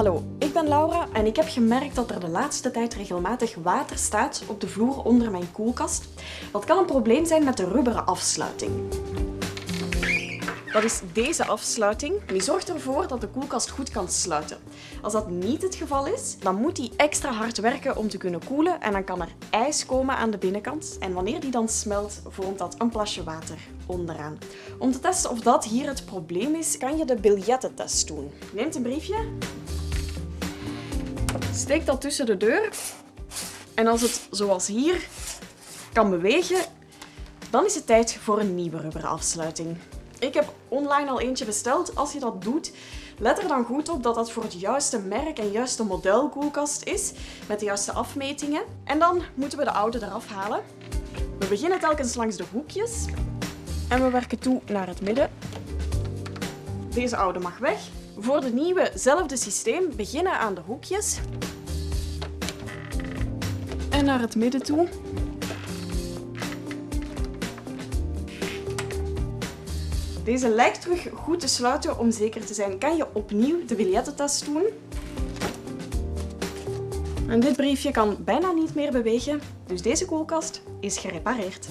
Hallo, ik ben Laura en ik heb gemerkt dat er de laatste tijd regelmatig water staat op de vloer onder mijn koelkast. Dat kan een probleem zijn met de rubberen afsluiting. Dat is deze afsluiting. Die zorgt ervoor dat de koelkast goed kan sluiten. Als dat niet het geval is, dan moet die extra hard werken om te kunnen koelen en dan kan er ijs komen aan de binnenkant. En wanneer die dan smelt, vormt dat een plasje water onderaan. Om te testen of dat hier het probleem is, kan je de biljettentest doen. Neemt een briefje, steekt dat tussen de deur en als het, zoals hier, kan bewegen, dan is het tijd voor een nieuwe rubberen afsluiting. Ik heb online al eentje besteld. Als je dat doet, let er dan goed op dat dat voor het juiste merk en juiste model koelkast is, met de juiste afmetingen. En dan moeten we de oude eraf halen. We beginnen telkens langs de hoekjes en we werken toe naar het midden. Deze oude mag weg. Voor de nieuwe, zelfde systeem, beginnen aan de hoekjes en naar het midden toe. Deze lijkt terug goed te sluiten. Om zeker te zijn kan je opnieuw de biljettentest doen. En dit briefje kan bijna niet meer bewegen, dus deze koelkast is gerepareerd.